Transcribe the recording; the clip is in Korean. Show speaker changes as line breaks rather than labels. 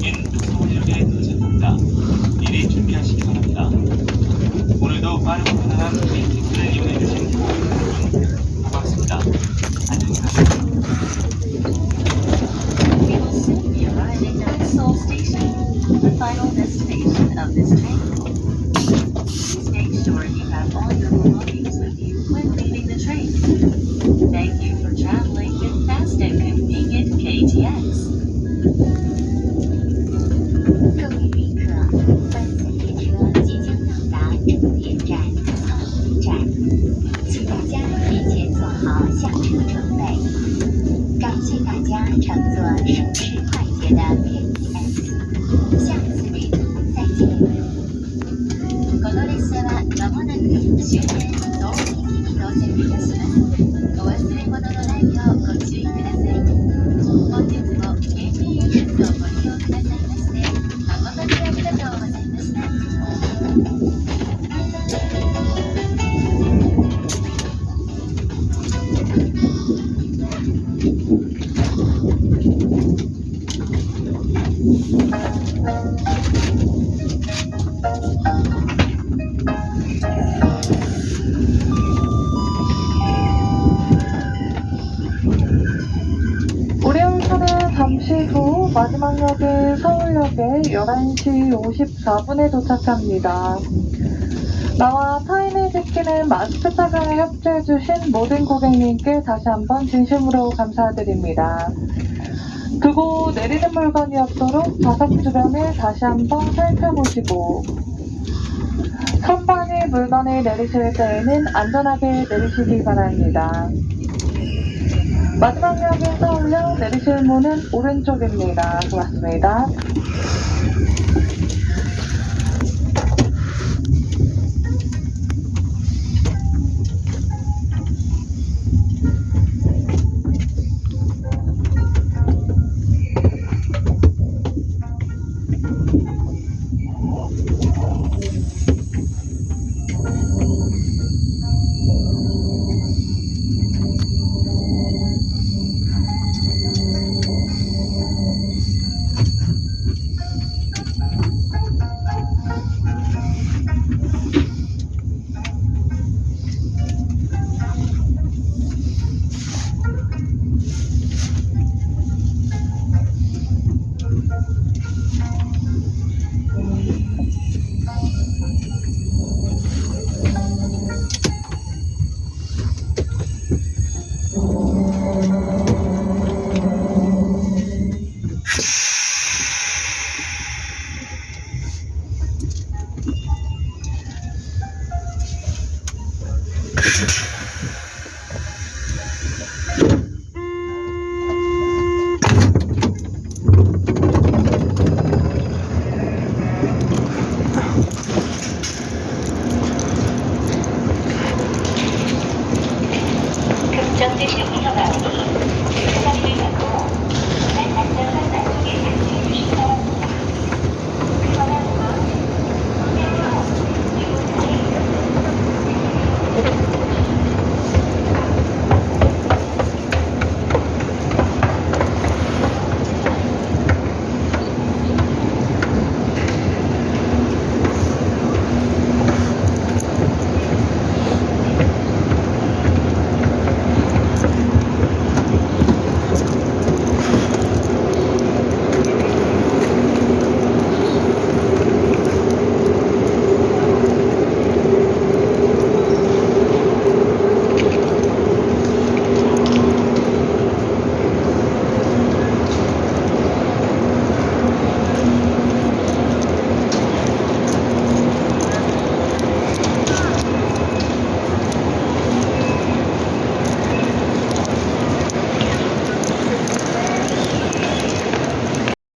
중인 소력에 도착합니다. 미리 준비하시기 바랍니다. 오늘도 빠르고 편안한 우리 기술을 이용해 주신 모든 분 고맙습니다. 안녕히 가세요.
Make sure you have all your belongings with you when leaving the train. Thank you for traveling.
大家乘坐舒适快捷的 KTX，下次旅途再见。
この列車はまもなく終点東京駅に到着いたします。お忘れ物のないようご注意ください。本日も KTX をご利用ください
잠시 후 마지막 역인 서울역에 11시 54분에 도착합니다. 나와 타인을 지키는 마스크 착용에 협조해주신 모든 고객님께 다시 한번 진심으로 감사드립니다. 두고 내리는 물건이 없도록 좌석 주변을 다시 한번 살펴보시고 선반의 물건을 내리실 때에는 안전하게 내리시기 바랍니다. 마지막 역인 서울역 내리실 문은 오른쪽입니다. 고맙습니다.